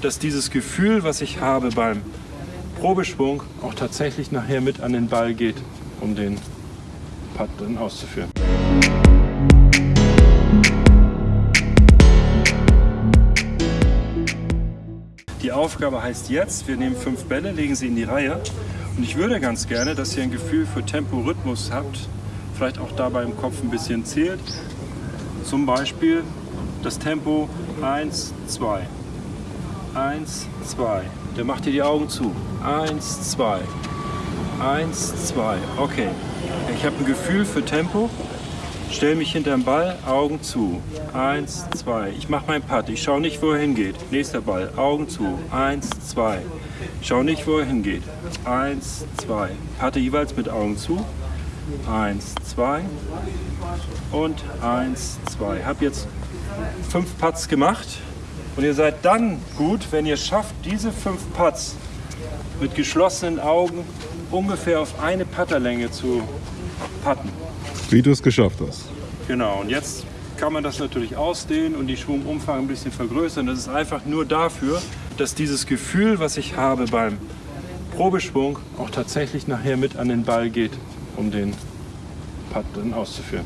dass dieses Gefühl, was ich habe beim Probeschwung, auch tatsächlich nachher mit an den Ball geht, um den Putt dann auszuführen. Die Aufgabe heißt jetzt, wir nehmen fünf Bälle, legen sie in die Reihe und ich würde ganz gerne, dass ihr ein Gefühl für Tempo, Rhythmus habt, vielleicht auch dabei im Kopf ein bisschen zählt. Zum Beispiel das Tempo 1, 2, 1, 2. Der macht dir die Augen zu. 1, 2, 1, 2. Okay, ich habe ein Gefühl für Tempo. Stell mich hinterm Ball, Augen zu. Eins, zwei. Ich mache meinen Putt. Ich schaue nicht, wo er hingeht. Nächster Ball, Augen zu. Eins, zwei. Ich schaue nicht, wo er hingeht. Eins, zwei. Patte jeweils mit Augen zu. Eins, zwei. Und eins, zwei. Hab jetzt fünf Putts gemacht. Und ihr seid dann gut, wenn ihr schafft, diese fünf Putts mit geschlossenen Augen ungefähr auf eine Putterlänge zu putten. Wie du es geschafft hast. Genau, und jetzt kann man das natürlich ausdehnen und die Schwungumfang ein bisschen vergrößern. Das ist einfach nur dafür, dass dieses Gefühl, was ich habe beim Probeschwung, auch tatsächlich nachher mit an den Ball geht, um den Putt dann auszuführen.